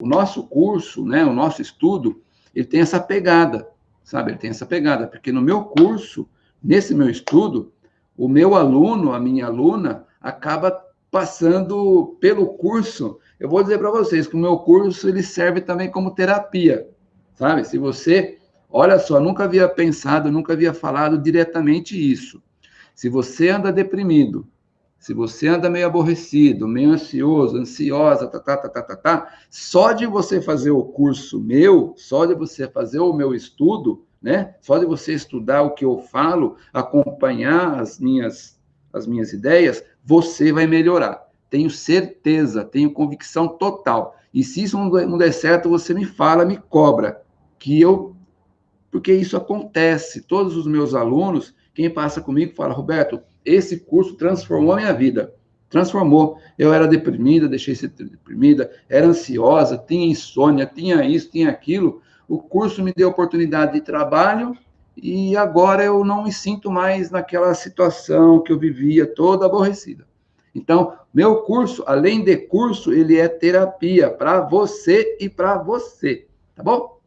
o nosso curso, né, o nosso estudo, ele tem essa pegada, sabe? Ele tem essa pegada, porque no meu curso, nesse meu estudo, o meu aluno, a minha aluna, acaba passando pelo curso. Eu vou dizer para vocês que o meu curso ele serve também como terapia, sabe? Se você, olha só, nunca havia pensado, nunca havia falado diretamente isso. Se você anda deprimido, se você anda meio aborrecido, meio ansioso, ansiosa, tá, tá, tá, tá, tá, tá, só de você fazer o curso meu, só de você fazer o meu estudo, né? Só de você estudar o que eu falo, acompanhar as minhas, as minhas ideias, você vai melhorar. Tenho certeza, tenho convicção total. E se isso não der certo, você me fala, me cobra, que eu. Porque isso acontece. Todos os meus alunos, quem passa comigo, fala, Roberto, esse curso transformou a minha vida. Transformou. Eu era deprimida, deixei de ser deprimida, era ansiosa, tinha insônia, tinha isso, tinha aquilo. O curso me deu oportunidade de trabalho e agora eu não me sinto mais naquela situação que eu vivia toda aborrecida. Então, meu curso, além de curso, ele é terapia para você e para você, tá bom?